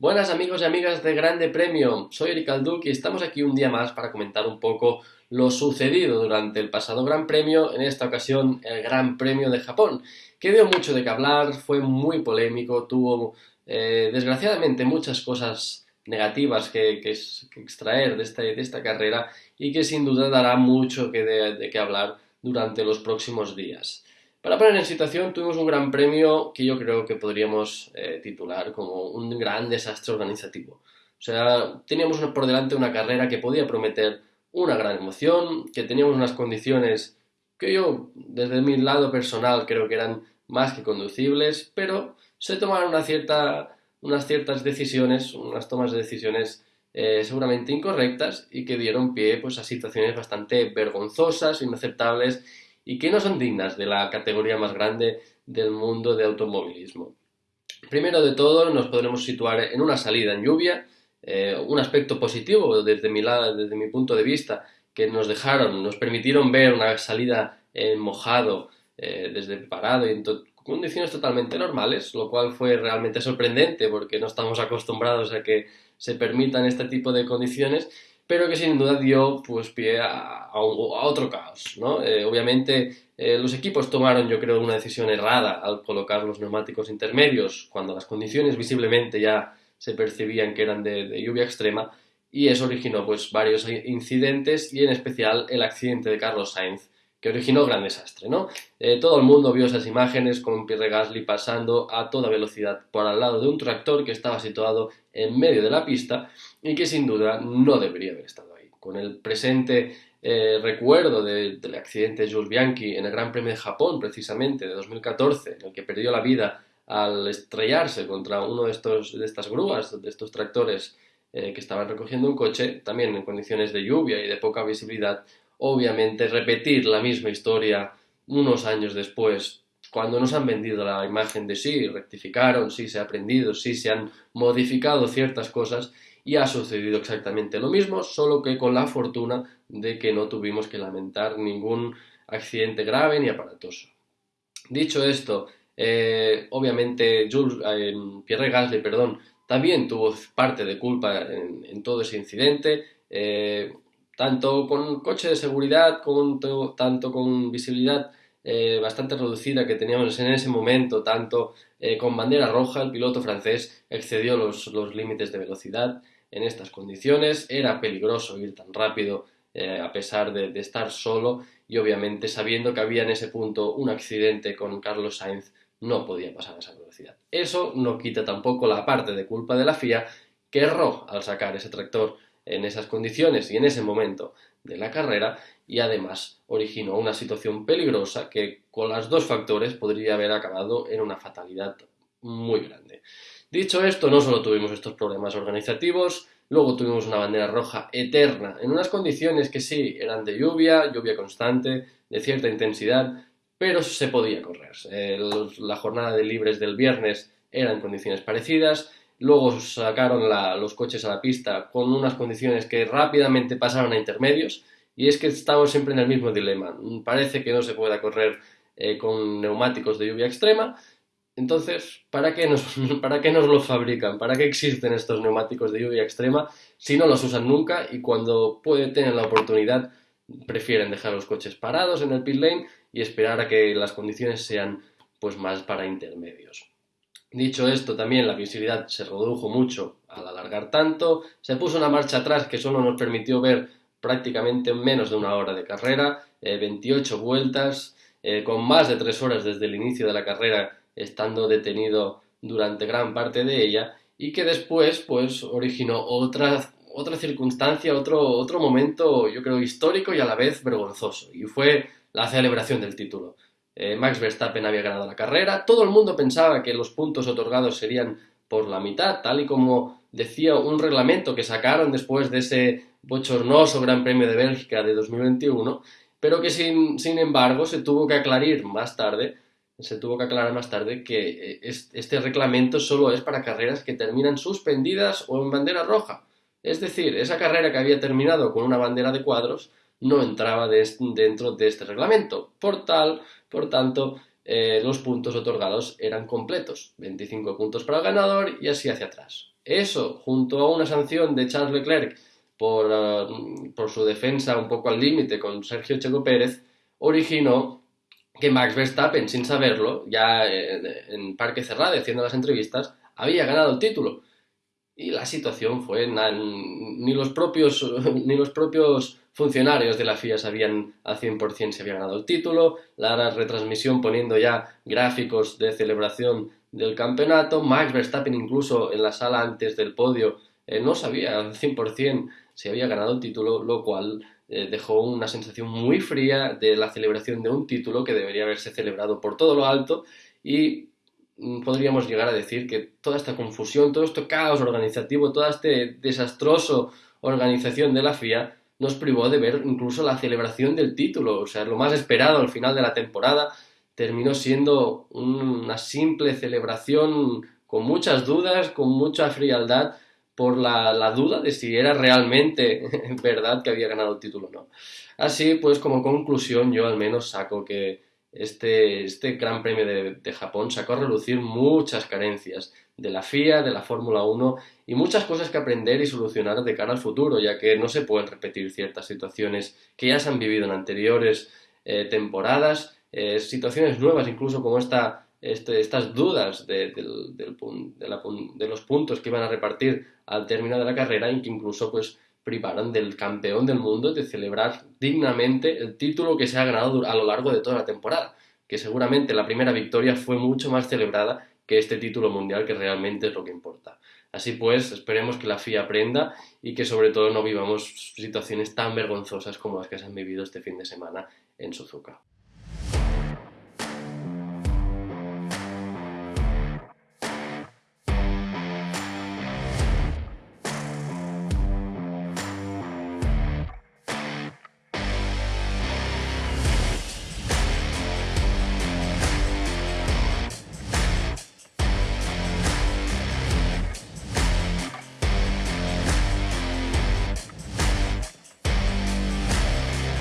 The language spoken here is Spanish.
Buenas amigos y amigas de Grande Premio, soy Eric Alduc y estamos aquí un día más para comentar un poco lo sucedido durante el pasado Gran Premio, en esta ocasión el Gran Premio de Japón, que dio mucho de qué hablar, fue muy polémico, tuvo eh, desgraciadamente muchas cosas negativas que, extraer de esta, de esta, carrera y que sin duda dará mucho que de qué hablar durante los próximos días. Para poner en situación, tuvimos un gran premio que yo creo que podríamos eh, titular como un gran desastre organizativo. O sea, teníamos por delante una carrera que podía prometer una gran emoción, que teníamos unas condiciones que yo, desde mi lado personal, creo que eran más que conducibles, pero se tomaron una cierta, unas ciertas decisiones, unas tomas de decisiones eh, seguramente incorrectas y que dieron pie pues, a situaciones bastante vergonzosas, inaceptables y que no son dignas de la categoría más grande del mundo de automovilismo. Primero de todo nos podremos situar en una salida en lluvia, eh, un aspecto positivo desde mi, desde mi punto de vista, que nos dejaron, nos permitieron ver una salida en mojado eh, desde parado y en condiciones totalmente normales, lo cual fue realmente sorprendente porque no estamos acostumbrados a que se permitan este tipo de condiciones pero que sin duda dio pues, pie a, otro caos. ¿no? Eh, obviamente eh, los equipos tomaron yo creo una decisión errada al colocar los neumáticos intermedios cuando las condiciones visiblemente ya se percibían que eran de, lluvia extrema y eso originó pues, varios incidentes y en especial el accidente de Carlos Sainz que originó gran desastre, ¿no? Eh, todo el mundo vio esas imágenes con Pierre Gasly pasando a toda velocidad por al lado de un tractor que estaba situado en medio de la pista y que sin duda no debería haber estado ahí. Con el presente eh, recuerdo del accidente de Jules Bianchi en el Gran Premio de Japón, precisamente, de 2014, en el que perdió la vida al estrellarse contra uno de, estos, de estas grúas, de estos tractores eh, que estaban recogiendo un coche, también en condiciones de lluvia y de poca visibilidad, obviamente repetir la misma historia unos años después, cuando nos han vendido la imagen de sí, rectificaron, sí se ha aprendido, sí se han modificado ciertas cosas y ha sucedido exactamente lo mismo, solo que con la fortuna de que no tuvimos que lamentar ningún accidente grave ni aparatoso. Dicho esto, eh, obviamente Jules, eh, Pierre Gasly perdón, también tuvo parte de culpa en, todo ese incidente. Eh, tanto con coche de seguridad, tanto con visibilidad eh, bastante reducida que teníamos en ese momento, tanto eh, con bandera roja, el piloto francés excedió los, límites de velocidad en estas condiciones, era peligroso ir tan rápido eh, a pesar de, de, estar solo y obviamente sabiendo que había en ese punto un accidente con Carlos Sainz no podía pasar a esa velocidad. Eso no quita tampoco la parte de culpa de la FIA que erró al sacar ese tractor en esas condiciones y en ese momento de la carrera y además originó una situación peligrosa que con los dos factores podría haber acabado en una fatalidad muy grande. Dicho esto, no solo tuvimos estos problemas organizativos, luego tuvimos una bandera roja eterna en unas condiciones que sí eran de lluvia, lluvia constante, de cierta intensidad, pero se podía correr. la jornada de libres del viernes era en condiciones parecidas, Luego sacaron los coches a la pista con unas condiciones que rápidamente pasaron a intermedios y es que estamos siempre en el mismo dilema. Parece que no se pueda correr eh, con neumáticos de lluvia extrema. Entonces, ¿para qué, nos, ¿para qué nos lo fabrican? ¿Para qué existen estos neumáticos de lluvia extrema si no los usan nunca y cuando pueden tener la oportunidad prefieren dejar los coches parados en el pit lane y esperar a que las condiciones sean pues más para intermedios? Dicho esto, también la visibilidad se redujo mucho al alargar tanto, se puso una marcha atrás que solo nos permitió ver prácticamente menos de una hora de carrera, 28 eh, vueltas, eh, con más de 3 horas desde el inicio de la carrera estando detenido durante gran parte de ella y que después pues originó otra, otra circunstancia, otro, otro momento yo creo histórico y a la vez vergonzoso y fue la celebración del título. Eh, Max Verstappen había ganado la carrera, todo el mundo pensaba que los puntos otorgados serían por la mitad, tal y como decía un reglamento que sacaron después de ese bochornoso Gran Premio de Bélgica de 2021, pero que sin, sin embargo se tuvo que aclarar más tarde, se tuvo que aclarar más tarde que eh, este reglamento solo es para carreras que terminan suspendidas o en bandera roja. Es decir, esa carrera que había terminado con una bandera de cuadros no entraba dentro de este reglamento. Por tal, por tanto, eh, los puntos otorgados eran completos, 25 puntos para el ganador y así hacia atrás. Eso, junto a una sanción de Charles Leclerc por, eh, por su defensa un poco al límite con Sergio Checo Pérez, originó que Max Verstappen, sin saberlo, ya en Parque Cerrado, haciendo las entrevistas, había ganado el título. Y la situación fue, ni, los propios, ni los propios funcionarios de la FIA sabían al 100% si había ganado el título, la retransmisión poniendo ya gráficos de celebración del campeonato, Max Verstappen incluso en la sala antes del podio eh, no sabía al 100% si había ganado el título, lo cual eh, dejó una sensación muy fría de la celebración de un título que debería haberse celebrado por todo lo alto y podríamos llegar a decir que toda esta confusión, todo este caos organizativo, toda esta desastroso organización de la FIA nos privó de ver incluso la celebración del título, o sea, lo más esperado al final de la temporada terminó siendo una simple celebración con muchas dudas, con mucha frialdad por la, la, duda de si era realmente verdad que había ganado el título o no. Así pues, como conclusión, yo al menos saco que este, este Gran Premio de, Japón sacó a relucir muchas carencias de la FIA, de la Fórmula 1 y muchas cosas que aprender y solucionar de cara al futuro, ya que no se pueden repetir ciertas situaciones que ya se han vivido en anteriores eh, temporadas, eh, situaciones nuevas, incluso como esta, este, estas dudas de, de, los puntos que iban a repartir al término de la carrera y que incluso pues privaron del campeón del mundo de celebrar dignamente el título que se ha ganado a lo largo de toda la temporada, que seguramente la primera victoria fue mucho más celebrada que este título mundial que realmente es lo que importa. Así pues, esperemos que la FIA aprenda y que sobre todo no vivamos situaciones tan vergonzosas como las que se han vivido este fin de semana en Suzuka.